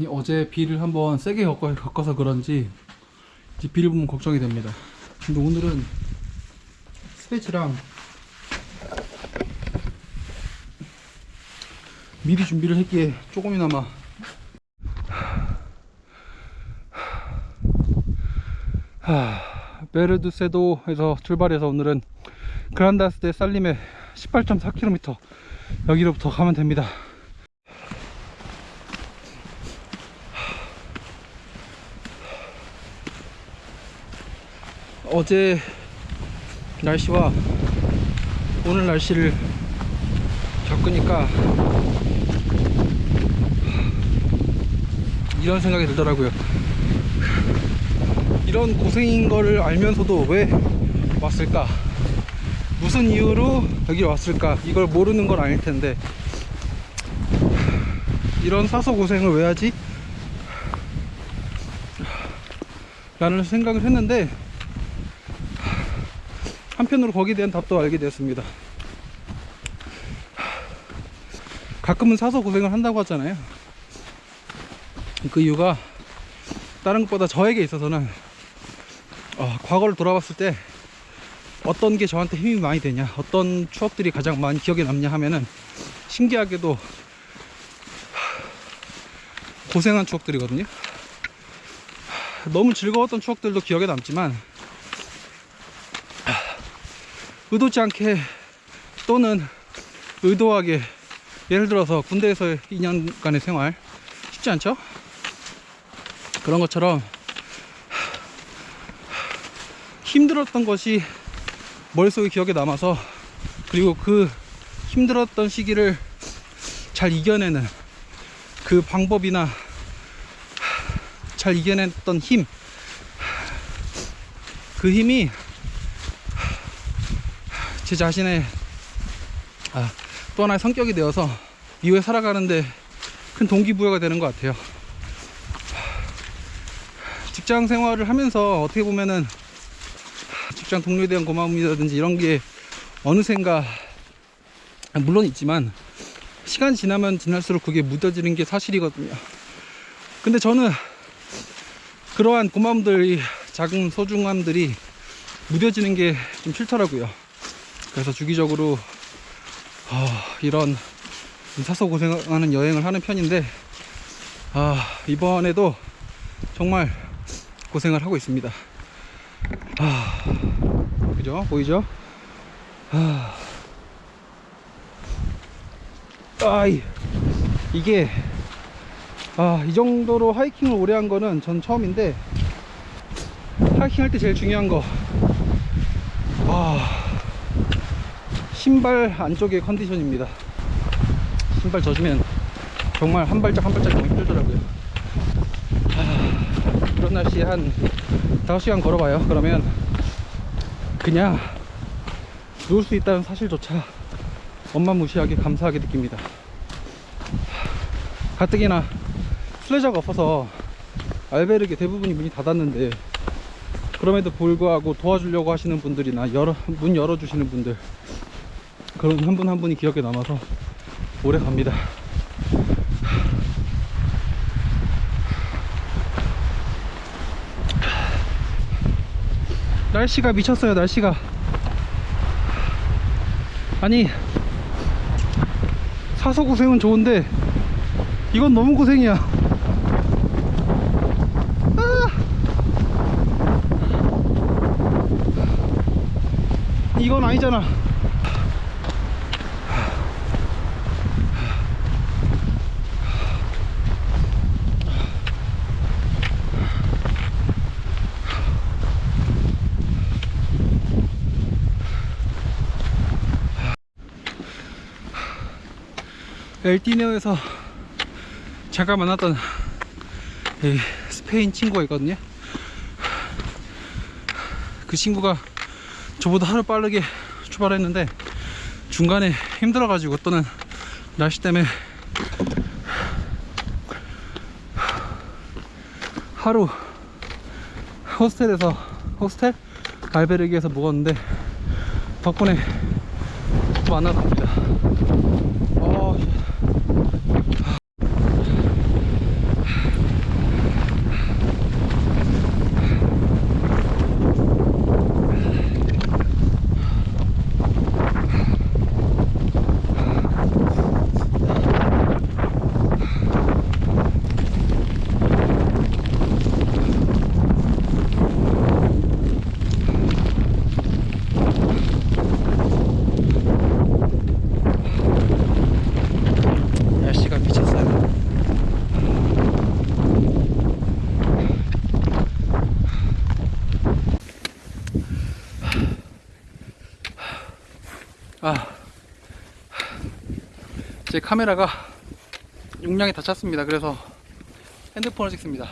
이 어제 비를 한번 세게 겪어, 겪어 서 그런지 이제 비를 보면 걱정이 됩니다. 근데 오늘은 스페치랑 미리 준비를 했기에 조금이나마 하, 베르두세도에서 출발해서 오늘은 그란다스 데 살림에 18.4km 여기로부터 가면 됩니다. 어제 날씨와 오늘 날씨를 겪으니까 이런 생각이 들더라고요. 이런 고생인 거를 알면서도 왜 왔을까? 무슨 이유로 여기 왔을까? 이걸 모르는 건 아닐 텐데 이런 사서 고생을 왜 하지? 라는 생각을 했는데 한편으로 거기에 대한 답도 알게 되었습니다. 가끔은 사서 고생을 한다고 하잖아요. 그 이유가 다른 것보다 저에게 있어서는 어, 과거를 돌아봤을 때 어떤 게 저한테 힘이 많이 되냐, 어떤 추억들이 가장 많이 기억에 남냐 하면은 신기하게도 고생한 추억들이거든요. 너무 즐거웠던 추억들도 기억에 남지만 의도치 않게 또는 의도하게 예를 들어서 군대에서 2년간의 생활 쉽지 않죠? 그런 것처럼 힘들었던 것이 머릿속에 기억에 남아서 그리고 그 힘들었던 시기를 잘 이겨내는 그 방법이나 잘 이겨냈던 힘, 그 힘이 제 자신의 아, 또 하나의 성격이 되어서 이후에 살아가는데 큰 동기부여가 되는 것 같아요. 직장 생활을 하면서 어떻게 보면은 직장 동료에 대한 고마움이라든지 이런 게 어느샌가 물론 있지만 시간 지나면 지날수록 그게 묻어지는 게 사실이거든요. 근데 저는 그러한 고마움들이 작은 소중함들이 무뎌지는 게 좀 싫더라고요. 그래서 주기적으로 어, 이런 사서 고생하는 여행을 하는 편인데 아, 이번에도 정말 고생을 하고 있습니다. 아, 그죠? 보이죠? 아, 아이, 이게 아, 이 정도로 하이킹을 오래 한 거는 전 처음인데 하이킹 할 때 제일 중요한 거 아, 신발 안쪽의 컨디션입니다. 신발 젖으면 정말 한 발짝 한 발짝 너무 힘들더라고요. 하, 그런 날씨에 한 5시간 걸어봐요. 그러면 그냥 누울 수 있다는 사실조차 엄마 무시하게 감사하게 느낍니다. 가뜩이나 순례자가 없어서 알베르게 대부분이 문이 닫았는데 그럼에도 불구하고 도와주려고 하시는 분들이나 열어, 문 열어주시는 분들 그런 한 분 한 분이 기억에 남아서 오래 갑니다. 날씨가 미쳤어요, 날씨가. 아니, 사서 고생은 좋은데, 이건 너무 고생이야. 아! 이건 아니잖아. 엘티네오에서 잠깐 만났던 이 스페인 친구가 있거든요. 그 친구가 저보다 하루 빠르게 출발했는데 중간에 힘들어 가지고 또는 날씨 때문에 하루 호스텔에서 호스텔 알베르기에서 묵었는데 덕분에 또 만나갑니다. 아, 제 카메라가 용량이 다 찼습니다. 그래서 핸드폰을 찍습니다.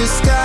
the sky